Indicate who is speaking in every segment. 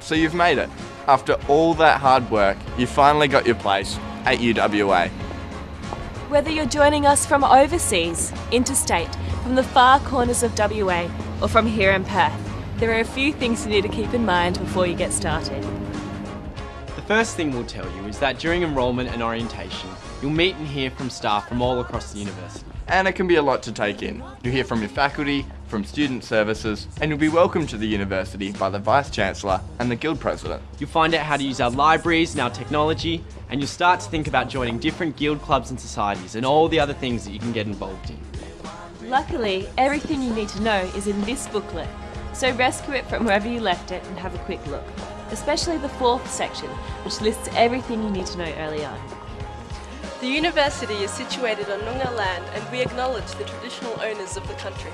Speaker 1: So you've made it. After all that hard work, you finally got your place at UWA.
Speaker 2: Whether you're joining us from overseas, interstate, from the far corners of WA, or from here in Perth, there are a few things you need to keep in mind before you get started.
Speaker 3: The first thing we'll tell you is that during enrolment and orientation, you'll meet and hear from staff from all across the university.
Speaker 1: And it can be a lot to take in. You'll hear from your faculty, from student services, and you'll be welcomed to the university by the Vice Chancellor and the Guild President.
Speaker 3: You'll find out how to use our libraries and our technology, and you'll start to think about joining different guild clubs and societies and all the other things that you can get involved in.
Speaker 2: Luckily, everything you need to know is in this booklet, so rescue it from wherever you left it and have a quick look, especially the fourth section, which lists everything you need to know early on.
Speaker 4: The university is situated on Noongar land and we acknowledge the traditional owners of the country.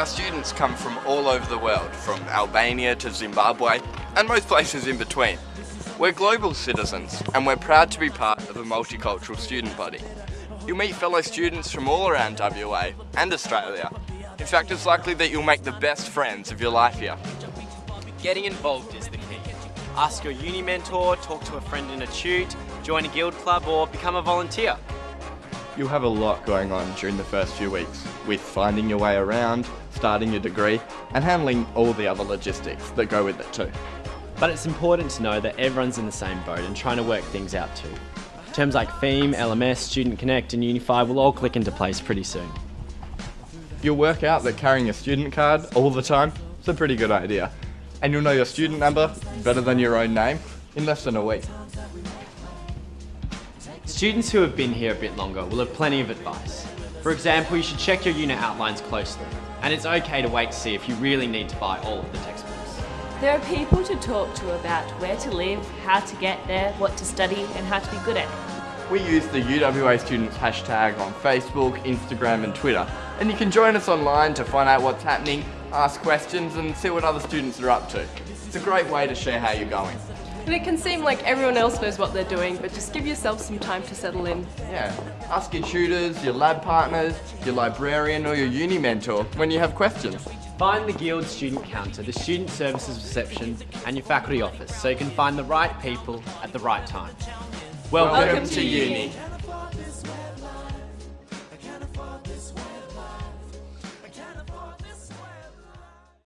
Speaker 1: Our students come from all over the world, from Albania to Zimbabwe, and most places in between. We're global citizens, and we're proud to be part of a multicultural student body. You'll meet fellow students from all around WA and Australia. In fact, it's likely that you'll make the best friends of your life here.
Speaker 3: Getting involved is the key. Ask your uni mentor, talk to a friend in a tute, join a guild club or become a volunteer.
Speaker 1: You'll have a lot going on during the first few weeks, with finding your way around, starting your degree, and handling all the other logistics that go with it too.
Speaker 3: But it's important to know that everyone's in the same boat and trying to work things out too. Terms like Pheme, LMS, Student Connect and Unify will all click into place pretty soon.
Speaker 1: You'll work out that carrying a student card all the time is a pretty good idea. And you'll know your student number better than your own name in less than a week.
Speaker 3: Students who have been here a bit longer will have plenty of advice. For example, you should check your unit outlines closely, and it's okay to wait to see if you really need to buy all of the textbooks.
Speaker 2: There are people to talk to about where to live, how to get there, what to study, and how to be good at it.
Speaker 1: We use the UWA Students hashtag on Facebook, Instagram and Twitter. And you can join us online to find out what's happening, ask questions and see what other students are up to. It's a great way to share how you're going.
Speaker 4: And it can seem like everyone else knows what they're doing, but just give yourself some time to settle in.
Speaker 1: Yeah, ask your tutors, your lab partners, your librarian or your uni mentor when you have questions.
Speaker 3: Find the Guild Student Counter, the Student Services Reception and your faculty office so you can find the right people at the right time.
Speaker 1: Welcome,
Speaker 4: Welcome
Speaker 1: to
Speaker 4: to
Speaker 1: uni.
Speaker 4: uni.